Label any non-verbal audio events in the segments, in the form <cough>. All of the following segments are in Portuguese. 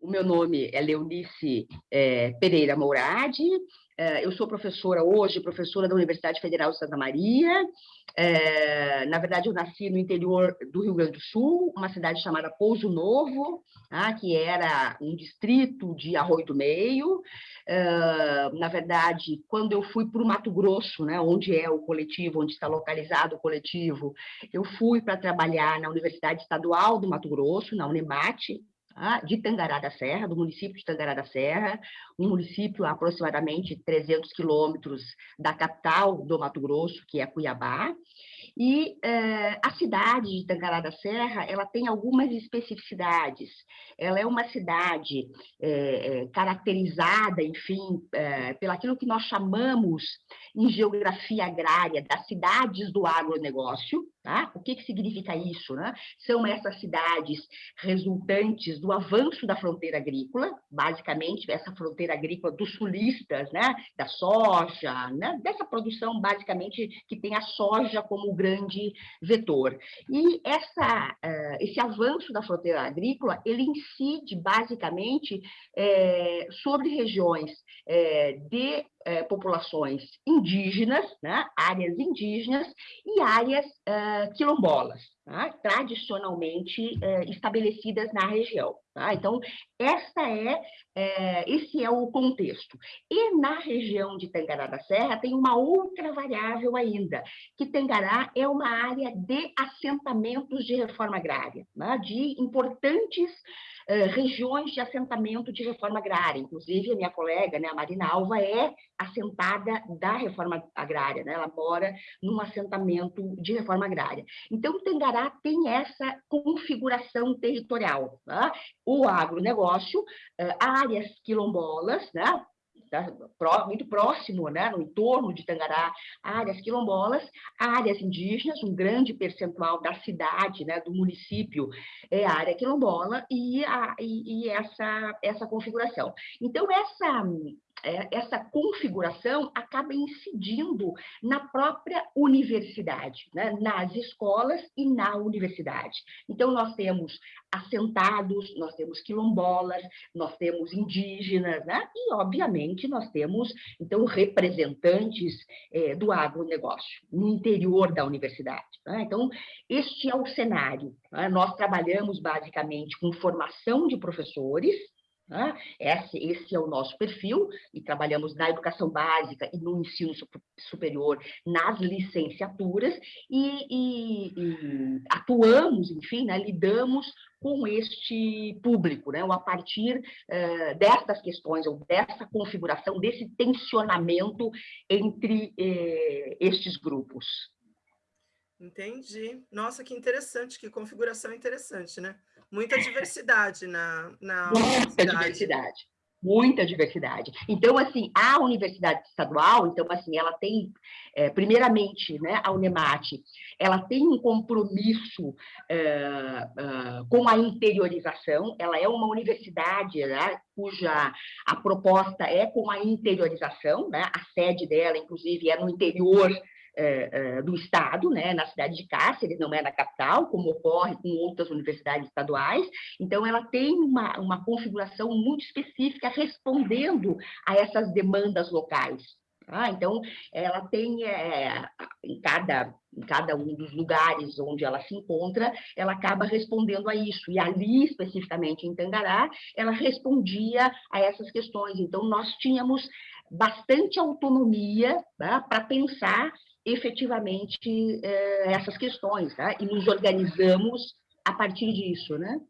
o meu nome é Leonice é, Pereira Mouradi, é, eu sou professora hoje, professora da Universidade Federal de Santa Maria. É, na verdade, eu nasci no interior do Rio Grande do Sul, uma cidade chamada Pouso Novo, tá, que era um distrito de Arroio do Meio. Na verdade, quando eu fui para o Mato Grosso, né, onde é o coletivo, onde está localizado o coletivo, eu fui para trabalhar na Universidade Estadual do Mato Grosso, na Unemate? De Tangará da Serra, do município de Tangará da Serra, um município a aproximadamente 300 quilômetros da capital do Mato Grosso, que é Cuiabá, e eh, a cidade de Tangará da Serra, ela tem algumas especificidades. Ela é uma cidade eh, caracterizada, enfim, eh, pelaquilo que nós chamamos em geografia agrária das cidades do agronegócio, Tá? O que, que significa isso? Né? São essas cidades resultantes do avanço da fronteira agrícola, basicamente essa fronteira agrícola dos sulistas, né? da soja, né? dessa produção basicamente que tem a soja como grande vetor. E essa, uh, esse avanço da fronteira agrícola, ele incide basicamente é, sobre regiões é, de é, populações indígenas, né, áreas indígenas e áreas uh, quilombolas, tá, tradicionalmente uh, estabelecidas na região. Tá? Então, essa é, é, esse é o contexto. E na região de Tangará da Serra tem uma outra variável ainda, que Tangará é uma área de assentamentos de reforma agrária, né, de importantes uh, regiões de assentamento de reforma agrária. Inclusive, a minha colega, né, a Marina Alva, é assentada da reforma agrária, né? ela mora num assentamento de reforma agrária. Então, o Tem essa configuração territorial. Tá? O agronegócio, áreas quilombolas, né? Muito próximo, né, no entorno de Tangará, áreas quilombolas, áreas indígenas, um grande percentual da cidade, né, do município é área quilombola, e, a, e, e essa, essa configuração. Então, essa essa configuração acaba incidindo na própria universidade, né? nas escolas e na universidade. Então, nós temos assentados, nós temos quilombolas, nós temos indígenas, né? e, obviamente, nós temos, então, representantes é, do agronegócio no interior da universidade. Né? Então, este é o cenário. Né? Nós trabalhamos, basicamente, com formação de professores, né? Esse, esse, é o nosso perfil, e trabalhamos na educação básica e no ensino superior, nas licenciaturas, e, e, e atuamos, enfim, né, lidamos com este público, né, ou a partir uh, destas questões, ou dessa configuração, desse tensionamento entre eh, estes grupos. Entendi. Nossa, que interessante, que configuração interessante, né? Muita diversidade na, na Muita diversidade, muita diversidade. Então, assim, a universidade estadual, então, assim, ela tem, é, primeiramente, né, a Unemate, ela tem um compromisso é, é, com a interiorização, ela é uma universidade, né, cuja a proposta é com a interiorização, né, a sede dela, inclusive, é no interior é, é, do Estado, né, na cidade de Cáceres, não é na capital, como ocorre com outras universidades estaduais. Então, ela tem uma, uma configuração muito específica respondendo a essas demandas locais. Tá? Então, ela tem, é, em, cada, em cada um dos lugares onde ela se encontra, ela acaba respondendo a isso. E ali, especificamente em Tangará, ela respondia a essas questões. Então, nós tínhamos bastante autonomia né, para pensar efetivamente é, essas questões, tá? e nos organizamos a partir disso, né?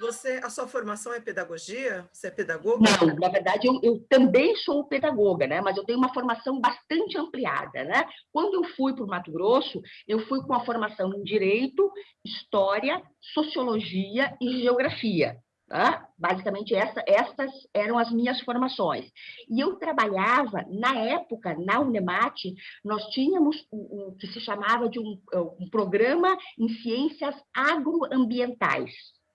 Você, a sua formação é pedagogia? Você é pedagoga? Não, na verdade, eu, eu, também sou pedagoga, né? mas eu tenho uma formação bastante ampliada. Né? Quando eu fui para o Mato Grosso, eu fui com a formação em Direito, História, Sociologia e Geografia. Tá? Basicamente, essa, essas eram as minhas formações. E eu trabalhava, na época, na Unemate, nós tínhamos o, o que se chamava de um, um programa em ciências agroambientais.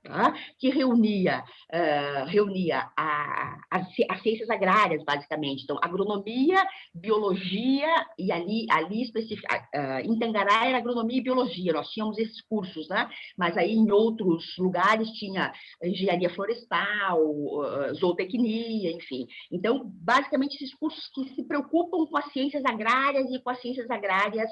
Tá? que reunia, uh, reunia a, as, as, ciências agrárias, basicamente. Então, agronomia, biologia, e ali, ali especifica, uh, em Tangará era agronomia e biologia, nós tínhamos esses cursos, né? mas aí em outros lugares tinha engenharia florestal, uh, zootecnia, enfim. Então, basicamente, esses cursos que se preocupam com as ciências agrárias e com as ciências agrárias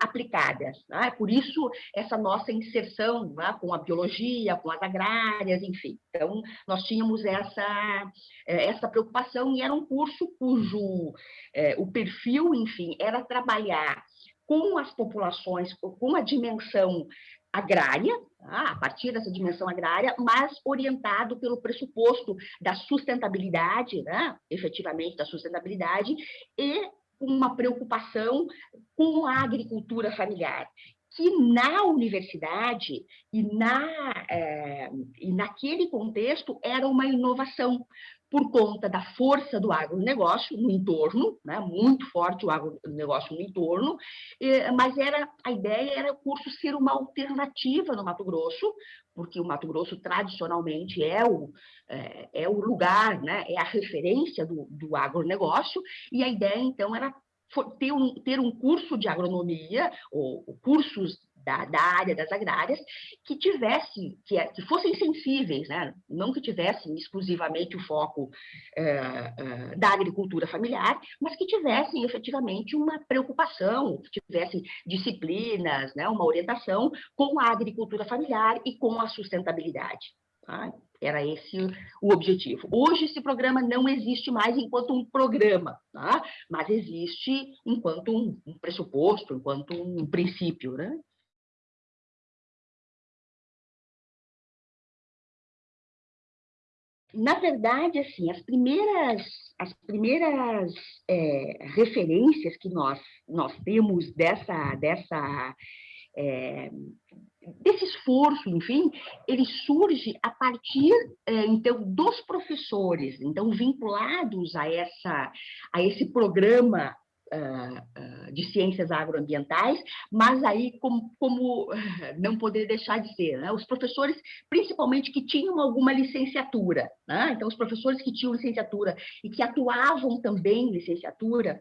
aplicadas. Né? Por isso, essa nossa inserção né? com a biologia, com as agrárias, enfim. Então, nós tínhamos essa, é, essa preocupação e era um curso cujo é, o perfil, enfim, era trabalhar com as populações, com a dimensão agrária, tá? a partir dessa dimensão agrária, mas orientado pelo pressuposto da sustentabilidade, né? efetivamente da sustentabilidade, e uma preocupação com a agricultura familiar que na universidade e, na, é, e naquele contexto era uma inovação, por conta da força do agronegócio no entorno, né, muito forte o agronegócio no entorno, mas era a ideia era o curso ser uma alternativa no Mato Grosso, porque o Mato Grosso tradicionalmente é o, é, é o lugar, né, é a referência do, do agronegócio, e a ideia então era ter um, ter um curso de agronomia, ou, ou cursos da, da, área das agrárias, que tivessem, que, que fossem sensíveis, né? não que tivessem exclusivamente o foco é, é, da agricultura familiar, mas que tivessem efetivamente uma preocupação, que tivessem disciplinas, né? uma orientação com a agricultura familiar e com a sustentabilidade. Tá? Era esse o objetivo. Hoje, esse programa não existe mais enquanto um programa, tá? mas existe enquanto um, um pressuposto, enquanto um princípio. Né? Na verdade, assim, as primeiras, as primeiras é, referências que nós, nós temos dessa, dessa é, desse esforço, enfim, ele surge a partir, é, então, dos professores, então, vinculados a, essa, a esse programa uh, uh, de ciências agroambientais, mas aí como, como <laughs> não poder deixar de ser, né? os professores, principalmente que tinham alguma licenciatura, né? então, os professores que tinham licenciatura e que atuavam também licenciatura,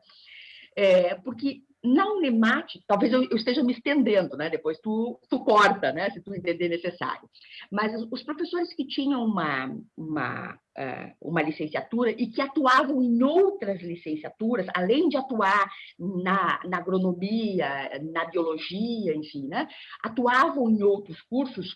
é, porque na Unemate, talvez eu, esteja me estendendo, né? depois tu, tu corta, né? se tu entender necessário. Mas os professores que tinham uma, uma, uh, uma licenciatura e que atuavam em outras licenciaturas, além de atuar na, na agronomia, na biologia, enfim, né? atuavam em outros cursos,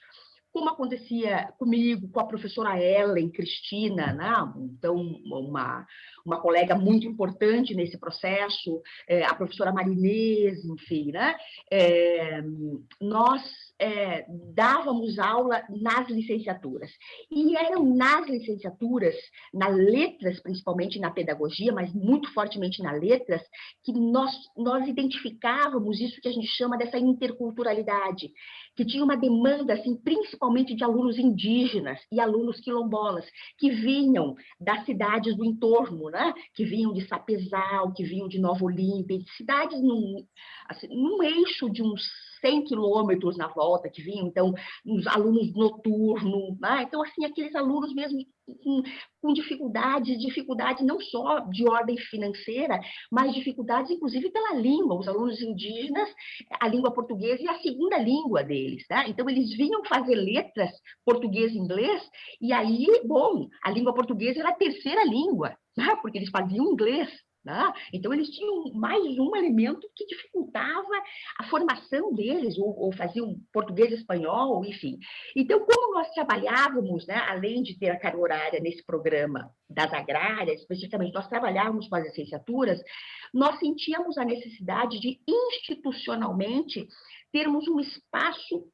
como acontecia comigo, com a professora Ellen Cristina, né? então uma, uma colega muito importante nesse processo, é, a professora Marinês, enfim, né? É, nós é, dávamos aula nas licenciaturas. E eram nas licenciaturas, nas letras, principalmente na pedagogia, mas muito fortemente nas letras, que nós, nós identificávamos isso que a gente chama dessa interculturalidade, que tinha uma demanda, assim, principalmente de alunos indígenas e alunos quilombolas, que vinham das cidades do entorno, né? que vinham de Sapezal, que vinham de Nova Olímpia, de cidades num, assim, num eixo de uns 100 quilômetros na volta que vinham, então, os alunos noturnos, né? então, assim, aqueles alunos mesmo com, com dificuldades, dificuldades não só de ordem financeira, mas dificuldades, inclusive, pela língua, os alunos indígenas, a língua portuguesa é a segunda língua deles, né? então, eles vinham fazer letras português e inglês, e aí, bom, a língua portuguesa era a terceira língua, né? porque eles faziam inglês, né? Então, eles tinham mais um elemento que dificultava a formação deles, ou, ou faziam português espanhol, enfim. Então, como nós trabalhávamos, né, além de ter a carga horária nesse programa das agrárias, especificamente, nós trabalhávamos com as licenciaturas, nós sentíamos a necessidade de, institucionalmente, termos um espaço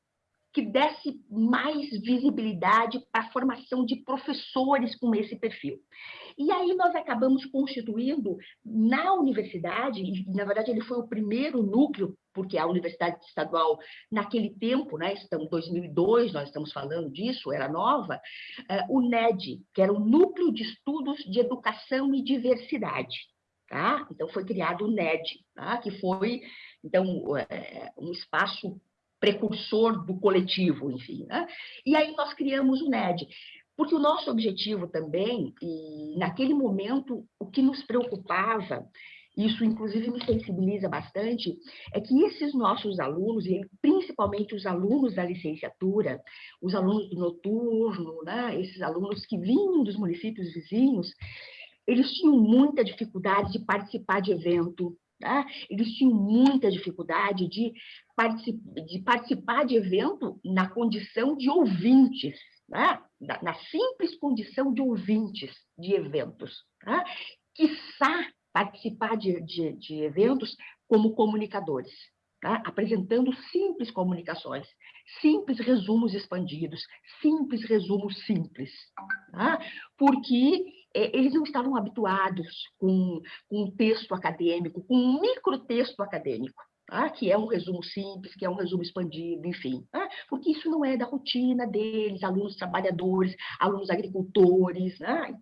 que desse mais visibilidade para a formação de professores com esse perfil. E aí nós acabamos constituindo na universidade, e na verdade ele foi o primeiro núcleo, porque a Universidade Estadual, naquele tempo, né, estamos 2002, nós estamos falando disso, era nova, uh, o NED, que era o Núcleo de Estudos de Educação e Diversidade. Tá? Então, foi criado o NED, tá? que foi então, é, um espaço precursor do coletivo, enfim. Né? E aí nós criamos o NED, porque o nosso objetivo também, e naquele momento, o que nos preocupava, isso inclusive me sensibiliza bastante, é que esses nossos alunos, e principalmente os alunos da licenciatura, os alunos do noturno, né, esses alunos que vinham dos municípios vizinhos, eles tinham muita dificuldade de participar de evento, Tá? Eles tinham muita dificuldade de, particip de participar de evento na condição de ouvintes, né? na, na, simples condição de ouvintes de eventos. Tá? Quiçá participar de, de, de eventos como comunicadores. Tá? apresentando simples comunicações, simples resumos expandidos, simples resumos simples, tá? porque eles não estavam habituados com, com um texto acadêmico, com um microtexto acadêmico. Tá? que é um resumo simples, que é um resumo expandido, enfim, tá? porque isso não é da rotina deles, alunos trabalhadores, alunos agricultores, né?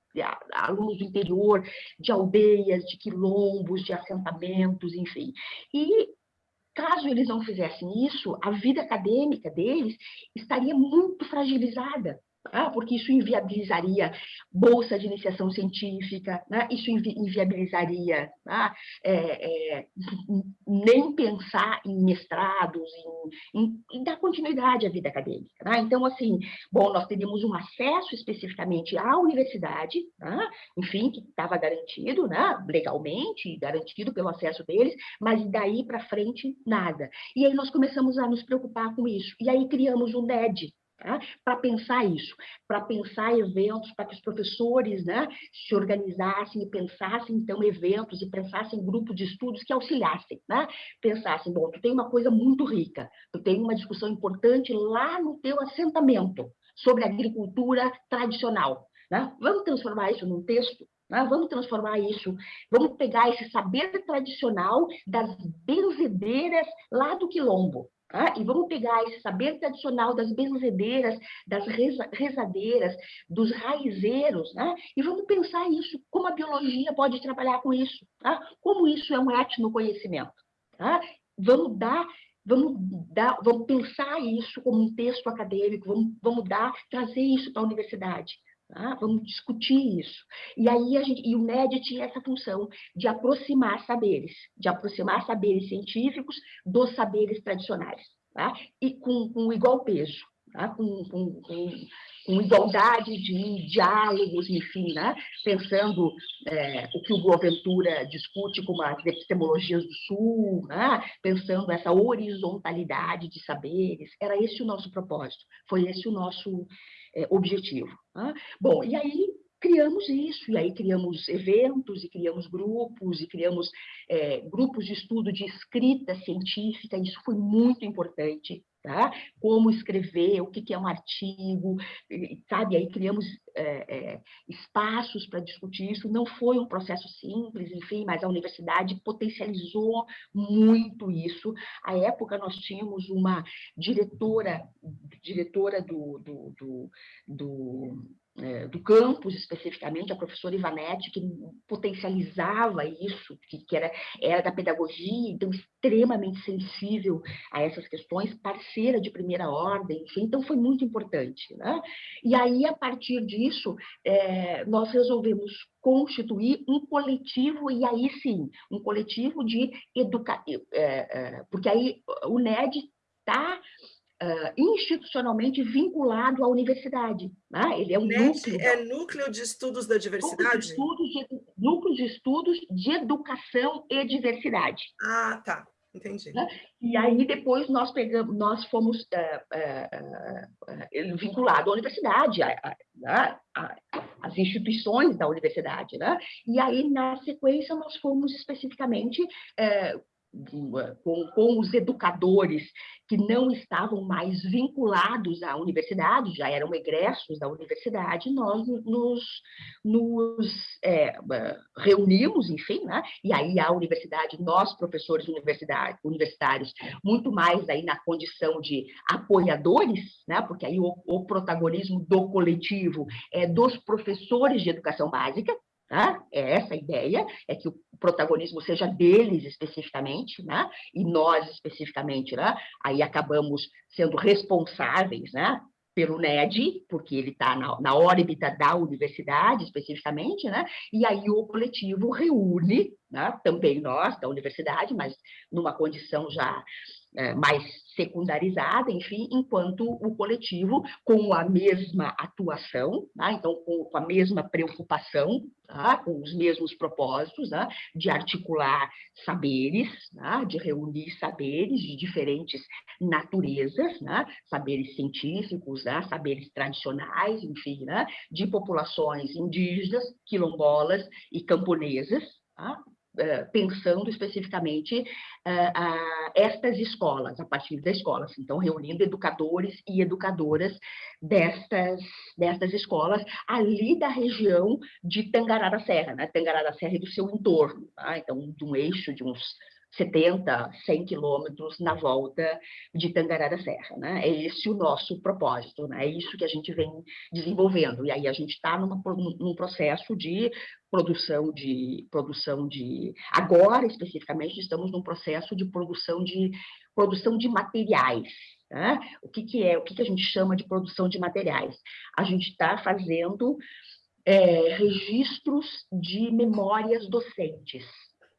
alunos do interior, de aldeias, de quilombos, de assentamentos, enfim. E caso eles não fizessem isso, a vida acadêmica deles estaria muito fragilizada, ah, porque isso inviabilizaria bolsa de iniciação científica, né? isso invi inviabilizaria né? é, é, nem pensar em mestrados, em, em, em, dar continuidade à vida acadêmica. Né? Então, assim, bom, nós teríamos um acesso especificamente à universidade, né? enfim, que estava garantido né? legalmente, garantido pelo acesso deles, mas daí para frente, nada. E aí nós começamos a nos preocupar com isso, e aí criamos o NED, Tá? para pensar isso, para pensar eventos, para que os professores né, se organizassem e pensassem, então, eventos e pensassem grupos de estudos que auxiliassem, né? pensassem, bom, tu tem uma coisa muito rica, tu tem uma discussão importante lá no teu assentamento sobre agricultura tradicional, né? vamos transformar isso num texto? Né? Vamos transformar isso, vamos pegar esse saber tradicional das benzedeiras lá do quilombo, Tá? E vamos pegar esse saber tradicional das benzedeiras, das reza, rezadeiras, dos raizeiros, né? e vamos pensar isso, como a biologia pode trabalhar com isso, tá? como isso é um etnoconhecimento. Tá? Vamos dar vamos dar, vamos pensar isso como um texto acadêmico, vamos, vamos dar, trazer isso para a universidade. Tá? Vamos discutir isso. E aí a gente, e o MED tinha essa função de aproximar saberes, de aproximar saberes científicos dos saberes tradicionais, tá? e com, com igual peso, tá? com, com, com, com, igualdade de diálogos, enfim, né? pensando é, o que o Boaventura discute como as epistemologias do Sul, né? pensando essa horizontalidade de saberes, era esse o nosso propósito, foi esse o nosso é, objetivo. Né? Bom, e aí criamos isso, e aí criamos eventos, e criamos grupos, e criamos é, grupos de estudo de escrita científica, isso foi muito importante, tá? Como escrever, o que, que é um artigo, sabe? Aí criamos é, é, espaços para discutir isso, não foi um processo simples, enfim, mas a universidade potencializou muito isso. À época, nós tínhamos uma diretora, diretora do, do, do, do do campus, especificamente, a professora Ivanete, que potencializava isso, que, que era, era da pedagogia, então extremamente sensível a essas questões, parceira de primeira ordem, enfim, então foi muito importante. Né? E aí, a partir disso, é, nós resolvemos constituir um coletivo, e aí sim, um coletivo de educação, é, é, porque aí o NED está uh, institucionalmente vinculado à universidade. Né? Ele é um núcleo... É núcleo de estudos da diversidade? Núcleo de, estudos de, núcleo de estudos de educação e diversidade. Ah, tá. Entendi. Né? E aí depois nós pegamos, nós fomos uh, uh, vinculados à universidade, às instituições da universidade, né? E aí na sequência nós fomos especificamente com, com, os educadores que não estavam mais vinculados à universidade, já eram egressos da universidade, nós nos, nos é, reunimos, enfim, né? e aí a universidade, nós professores universitários, muito mais aí na condição de apoiadores, né? porque aí o, o protagonismo do coletivo é dos professores de educação básica, Tá? É essa a ideia, é que o protagonismo seja deles especificamente, né? e nós especificamente, né? aí acabamos sendo responsáveis né? pelo NED, porque ele está na, na órbita da universidade especificamente, né? e aí o coletivo reúne, né? também nós da universidade, mas numa condição já é, mais secundarizada, enfim, enquanto o coletivo com a mesma atuação, tá? então com, a mesma preocupação, tá? com os mesmos propósitos, tá? de articular saberes, tá? de reunir saberes de diferentes naturezas, né? saberes científicos, né? saberes tradicionais, enfim, né? de populações indígenas, quilombolas e camponesas, Eh, pensando especificamente uh, estas escolas, a partir das escolas, então reunindo educadores e educadoras destas, destas escolas ali da região de Tangará Serra, né? Tangará da Serra e do seu entorno, tá? então de um eixo de uns 70, 100 quilômetros na volta de Tangará da Serra. Né? É esse o nosso propósito, né? é isso que a gente vem desenvolvendo. E aí a gente está num processo de produção de produção de agora especificamente estamos num processo de produção de produção de materiais né? o que, que é o que, que a gente chama de produção de materiais a gente está fazendo é, registros de memórias docentes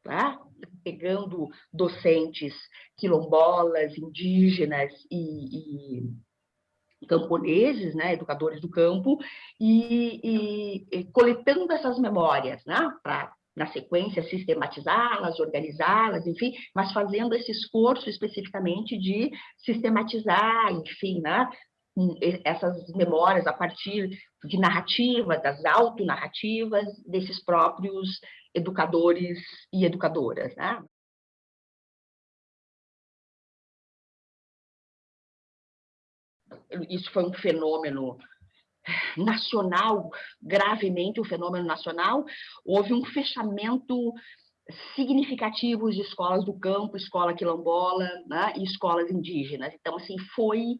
tá? pegando docentes quilombolas, indígenas e, e camponeses, né, educadores do campo, e, e, e coletando essas memórias, né, para na sequência sistematizá-las, organizá-las, enfim, mas fazendo esse esforço especificamente de sistematizar, enfim, né, essas memórias a partir de narrativa, das autonarrativas desses próprios educadores e educadoras. Né? Isso foi um fenômeno nacional, gravemente um fenômeno nacional, houve um fechamento significativo de escolas do campo, escola quilombola né, e escolas indígenas. Então, assim, foi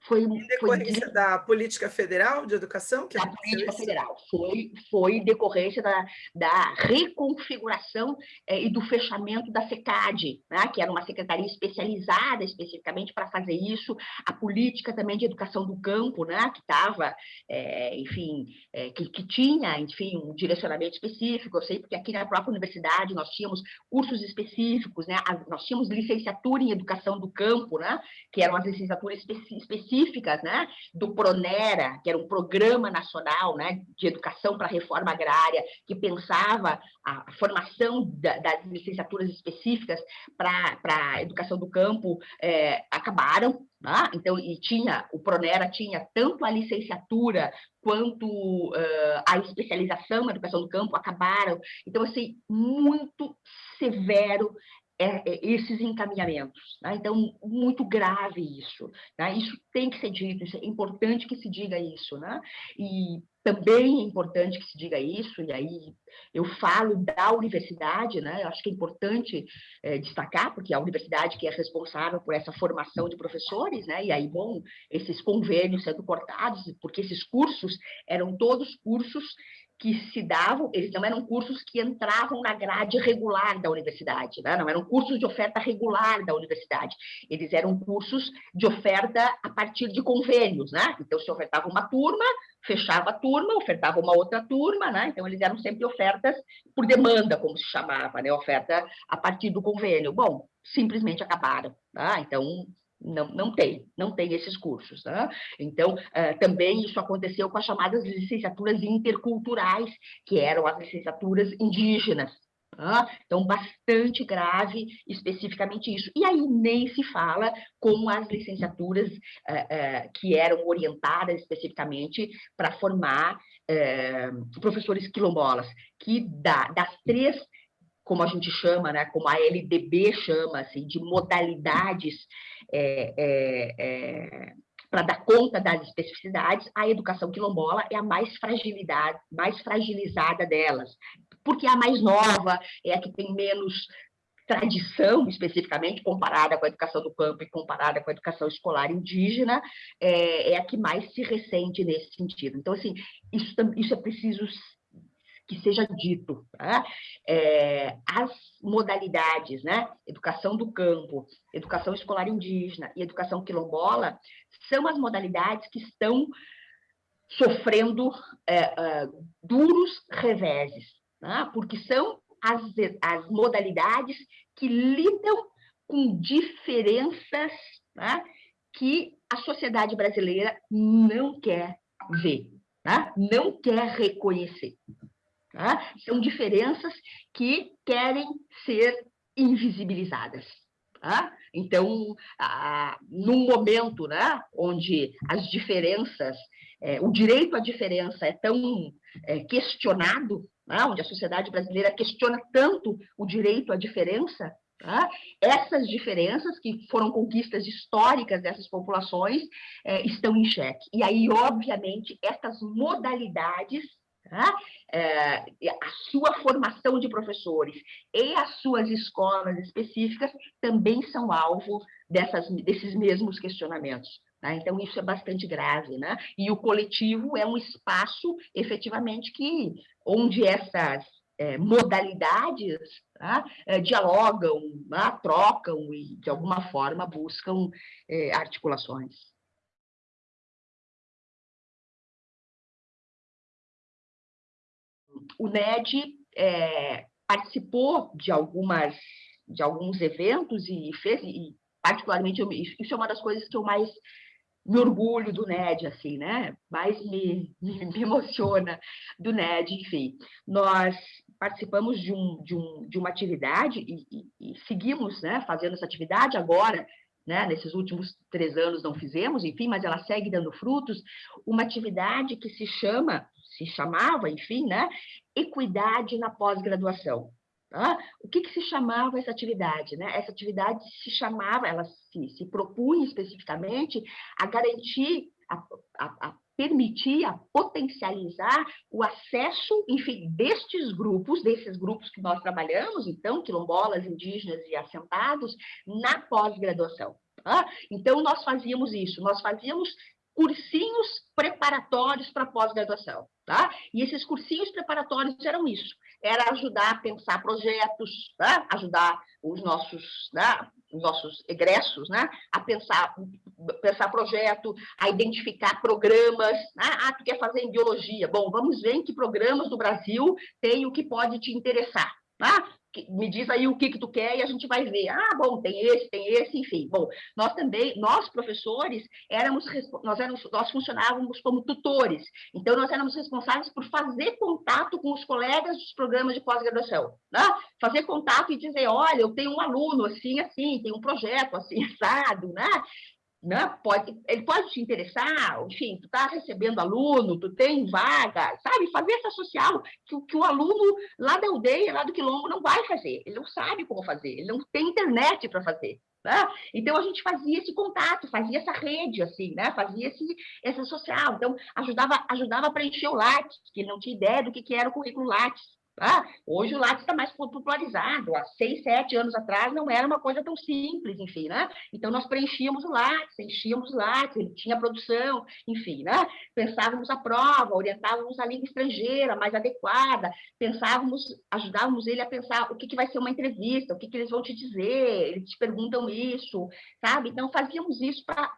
foi, em decorrência foi, da política federal de educação? Que da política isso? federal, foi, foi decorrência da, da reconfiguração é, e do fechamento da SECAD, né, que era uma secretaria especializada especificamente para fazer isso, a política também de educação do campo, né, que estava, é, enfim, é, que, que tinha, enfim, um direcionamento específico, eu sei porque aqui na própria universidade nós tínhamos cursos específicos, né, nós tínhamos licenciatura em educação do campo, né, que eram as licenciaturas específicas específicas, né, do Pronera, que era um programa nacional, né, de educação para a reforma agrária, que pensava a, formação da, das licenciaturas específicas para a educação do campo, é, acabaram, né? então, e tinha, o Pronera tinha tanto a licenciatura quanto uh, a especialização na educação do campo, acabaram, então, assim, muito severo é, é, esses encaminhamentos. Né? Então, muito grave isso. Né? Isso tem que ser dito, é importante que se diga isso. Né? E também é importante que se diga isso, e aí eu falo da universidade, né? eu acho que é importante é, destacar, porque a universidade que é responsável por essa formação de professores, né? e aí, bom, esses convênios sendo cortados, porque esses cursos eram todos cursos que se davam, eles não eram cursos que entravam na grade regular da universidade, né? não eram cursos de oferta regular da universidade, eles eram cursos de oferta a partir de convênios, né? Então, se ofertava uma turma, fechava a turma, ofertava uma outra turma, né? Então, eles eram sempre ofertas por demanda, como se chamava, né? Oferta a partir do convênio. Bom, simplesmente acabaram, tá? Então, não, não tem, não tem esses cursos. Né? Então, uh, também isso aconteceu com as chamadas licenciaturas interculturais, que eram as licenciaturas indígenas. Tá? Então, bastante grave especificamente isso. E aí nem se fala com as licenciaturas uh, uh, que eram orientadas especificamente para formar professores quilombolas, que da, das três como a gente chama, né, como a LDB chama, assim, de modalidades é, é, é, para dar conta das especificidades, a educação quilombola é a mais fragilidade, mais fragilizada delas, porque é a mais nova, é a que tem menos tradição, especificamente, comparada com a educação do campo e comparada com a educação escolar indígena, é, é a que mais se ressente nesse sentido. Então, assim, isso, isso é preciso que seja dito. Tá? É, as modalidades, né? Educação do campo, educação escolar indígena e educação quilombola, são as modalidades que estão sofrendo é, é, duros reveses, né? porque são as, as modalidades que lidam com diferenças né? que a sociedade brasileira não quer ver, né? não quer reconhecer. Tá? São diferenças que querem ser invisibilizadas. Tá? Então, ah, num momento né, onde as diferenças, é, o direito à diferença é tão é, questionado, né, onde a sociedade brasileira questiona tanto o direito à diferença, tá? essas diferenças, que foram conquistas históricas dessas populações, é, estão em xeque. E aí, obviamente, essas modalidades Tá? É, a sua formação de professores e as suas escolas específicas também são alvo dessas, desses mesmos questionamentos. Tá? Então, isso é bastante grave. Né? E o coletivo é um espaço, efetivamente, que onde essas é, modalidades tá? é, dialogam, né? trocam e, de alguma forma, buscam é, articulações. O NED é, participou de algumas de alguns eventos e fez e particularmente eu, isso é uma das coisas que eu mais me orgulho do NED, assim, né? Mais me, me, <laughs> me emociona do NED, enfim. Nós participamos de, um, de, um, de uma atividade e, e, e seguimos né, fazendo essa atividade agora, né, nesses últimos três anos não fizemos, enfim, mas ela segue dando frutos, uma atividade que se chama se chamava, enfim, né? Equidade na pós-graduação. Tá? O que, que, se chamava essa atividade? Né? Essa atividade se chamava, ela se, se propunha especificamente a garantir, a, a, a permitir, a potencializar o acesso, enfim, destes grupos, desses grupos que nós trabalhamos, então, quilombolas, indígenas e assentados, na pós-graduação. Tá? Então, nós fazíamos isso, nós fazíamos cursinhos preparatórios para pós-graduação, tá? E esses cursinhos preparatórios eram isso, era ajudar a pensar projetos, tá? ajudar os nossos, né? os nossos egressos, né? A pensar, pensar projeto, a identificar programas, né? ah, tu quer fazer em biologia, bom, vamos ver em que programas do Brasil tem o que pode te interessar, tá? Me diz aí o que que tu quer e a gente vai ver. Ah, bom, tem esse, tem esse, enfim. Bom, nós também, nós professores, éramos, nós, éramos, nós funcionávamos como tutores. Então, nós éramos responsáveis por fazer contato com os colegas dos programas de pós-graduação. Né? Fazer contato e dizer, olha, eu tenho um aluno assim, assim, tem um projeto assim, <laughs> assado, né? Né? Pode, ele pode te interessar, enfim, tu está recebendo aluno, tu tem vaga, sabe? Fazer essa social que, que, o aluno lá da aldeia, lá do quilombo, não vai fazer, ele não sabe como fazer, ele não tem internet para fazer. Né? Então a gente fazia esse contato, fazia essa rede, assim, né? Fazia esse, essa social, então ajudava, ajudava a preencher o Lattes, que ele não tinha ideia do que, que era o currículo Lattes. Ah, hoje o Lattes está mais popularizado, há seis, sete anos atrás não era uma coisa tão simples, enfim, né? Então, nós preenchíamos o Lattes, enchíamos o Lattes, ele tinha produção, enfim, né? Pensávamos a prova, orientávamos a língua estrangeira mais adequada, pensávamos, ajudávamos ele a pensar o que, que vai ser uma entrevista, o que, que eles vão te dizer, eles te perguntam isso, sabe? Então, fazíamos isso para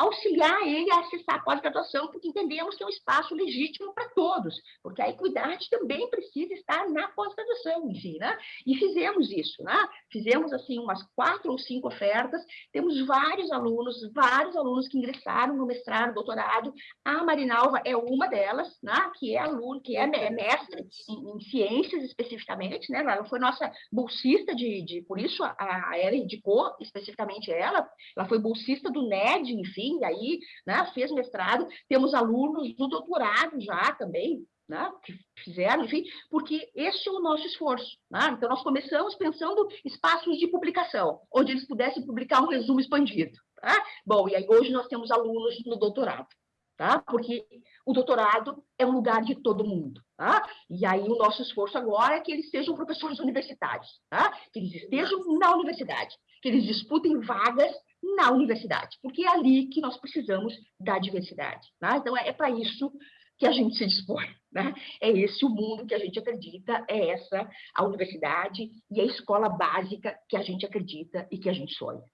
auxiliar ele a acessar a pós-graduação, porque entendemos que é um espaço legítimo para todos, porque a equidade também precisa estar na pós-graduação, enfim, né? E fizemos isso, né? Fizemos, assim, umas quatro ou cinco ofertas, temos vários alunos, vários alunos que ingressaram no mestrado, doutorado, a Marinalva é uma delas, né? Que é aluno, que é mestre em, em ciências especificamente, né? Ela foi nossa bolsista de, de por isso a, a ela indicou especificamente ela, ela foi bolsista do NED, enfim, aí né, fez mestrado, temos alunos do doutorado já também, né, que fizeram, enfim, porque esse é o nosso esforço. Né? Então, nós começamos pensando espaços de publicação, onde eles pudessem publicar um resumo expandido. Tá? Bom, e aí hoje nós temos alunos no doutorado, tá? porque o doutorado é um lugar de todo mundo. Tá? E aí o nosso esforço agora é que eles sejam professores universitários, tá? que eles estejam na universidade, que eles disputem vagas na universidade, porque é ali que nós precisamos da diversidade. Tá? Então, é, é para isso que a gente se dispõe. Né? É esse o mundo que a gente acredita, é essa a universidade e a escola básica que a gente acredita e que a gente sonha.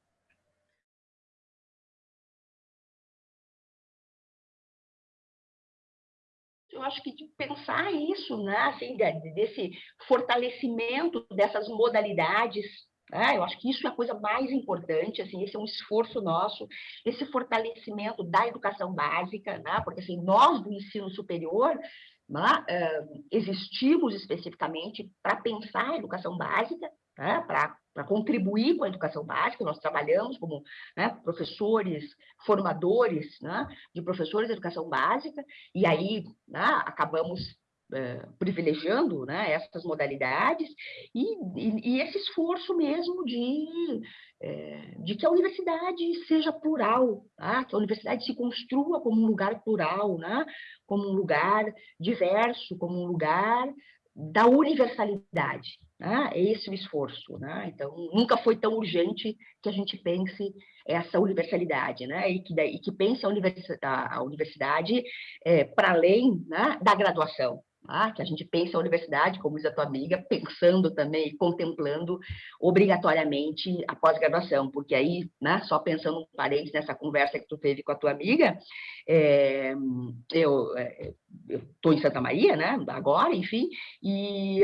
eu acho que de pensar isso, né, assim, desse fortalecimento dessas modalidades, né, eu acho que isso é a coisa mais importante, assim, esse é um esforço nosso, esse fortalecimento da educação básica, né, porque assim, nós do ensino superior né, existimos especificamente para pensar a educação básica, né, para contribuir com a educação básica, nós trabalhamos como né, professores, formadores né, de professores de educação básica, e aí né, acabamos é, privilegiando né, essas modalidades, e, e, e, esse esforço mesmo de, é, de que a universidade seja plural, tá? que a universidade se construa como um lugar plural, né, como um lugar diverso, como um lugar da universalidade. Né? É esse o esforço. Né? Então, nunca foi tão urgente que a gente pense essa universalidade, né? e, que, e que pense a, universidade, a universidade é, para além né, da graduação. Ah, que a gente pensa a universidade, como diz a tua amiga, pensando também e contemplando obrigatoriamente a pós-graduação, porque aí, né, só pensando um parênteses nessa conversa que tu teve com a tua amiga, é, eu estou em Santa Maria, né, agora, enfim, e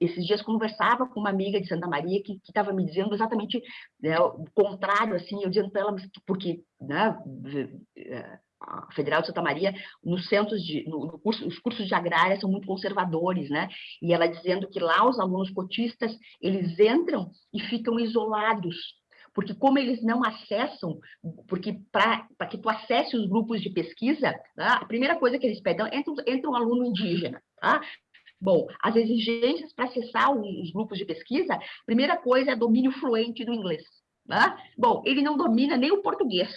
esses dias conversava com uma amiga de Santa Maria que estava me dizendo exatamente né, o contrário, assim, eu dizendo para ela, porque, né, a Federal de Santa Maria, nos centros de, no, no curso, os cursos de agrária são muito conservadores, né? E ela dizendo que lá os alunos cotistas, eles entram e ficam isolados, porque como eles não acessam, porque para que tu acesse os grupos de pesquisa, tá? a primeira coisa que eles pedem, entra, entra um aluno indígena, tá? Bom, as exigências para acessar os grupos de pesquisa, a primeira coisa é domínio fluente do inglês. Tá? Bom, ele não domina nem o português,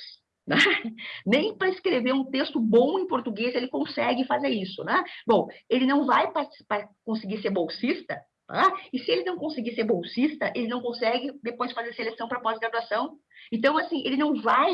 né? <laughs> Nem para escrever um texto bom em português ele consegue fazer isso. Né? Bom, ele não vai conseguir ser bolsista, tá? e se ele não conseguir ser bolsista, ele não consegue depois fazer seleção para pós-graduação. Então, assim, ele não vai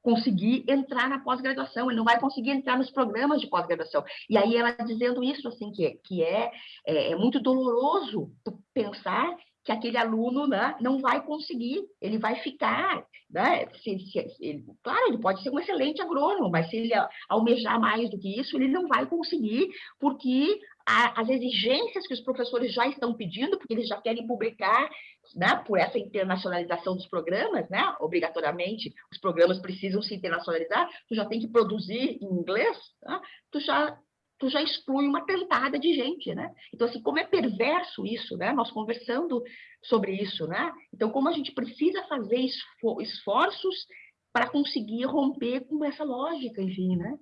conseguir entrar na pós-graduação, ele não vai conseguir entrar nos programas de pós-graduação. E aí ela dizendo isso, assim, que, é, que é, é, é muito doloroso pensar que aquele aluno né, não vai conseguir, ele vai ficar, né, se, se, ele, claro, ele pode ser um excelente agrônomo, mas se ele almejar mais do que isso, ele não vai conseguir, porque a, as exigências que os professores já estão pedindo, porque eles já querem publicar, né, por essa internacionalização dos programas, né, obrigatoriamente, os programas precisam se internacionalizar, tu já tem que produzir em inglês, né, tu já tu já exclui uma tentada de gente, né? Então, assim, como é perverso isso, né? Nós conversando sobre isso, né? Então, como a gente precisa fazer esforços para conseguir romper com essa lógica, enfim, né?